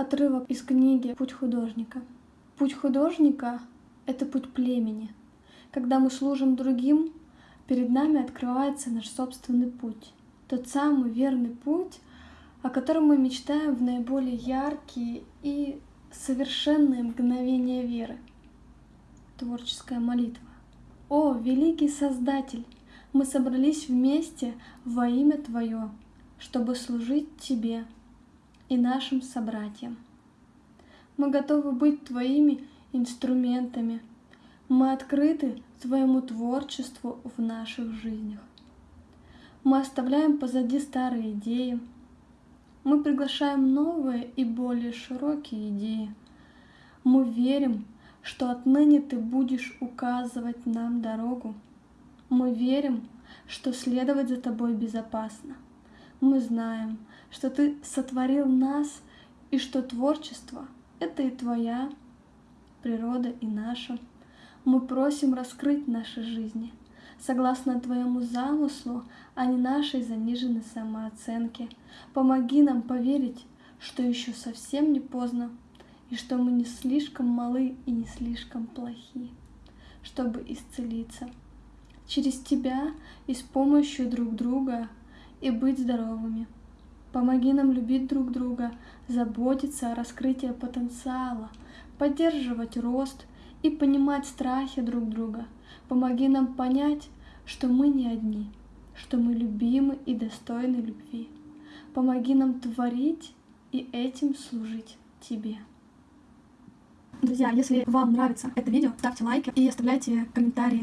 Отрывок из книги «Путь художника». Путь художника — это путь племени. Когда мы служим другим, перед нами открывается наш собственный путь. Тот самый верный путь, о котором мы мечтаем в наиболее яркие и совершенные мгновения веры. Творческая молитва. О, великий Создатель! Мы собрались вместе во имя Твое, чтобы служить Тебе и нашим собратьям. Мы готовы быть Твоими инструментами. Мы открыты Твоему творчеству в наших жизнях. Мы оставляем позади старые идеи. Мы приглашаем новые и более широкие идеи. Мы верим, что отныне Ты будешь указывать нам дорогу. Мы верим, что следовать за Тобой безопасно. Мы знаем, что Ты сотворил нас и что творчество — это и Твоя природа, и наша. Мы просим раскрыть наши жизни согласно Твоему замыслу, а не нашей заниженной самооценке. Помоги нам поверить, что еще совсем не поздно, и что мы не слишком малы и не слишком плохи, чтобы исцелиться через Тебя и с помощью друг друга и быть здоровыми. Помоги нам любить друг друга, заботиться о раскрытии потенциала, поддерживать рост и понимать страхи друг друга. Помоги нам понять, что мы не одни, что мы любимы и достойны любви. Помоги нам творить и этим служить Тебе. Друзья, если вам нравится это видео, ставьте лайки и оставляйте комментарии.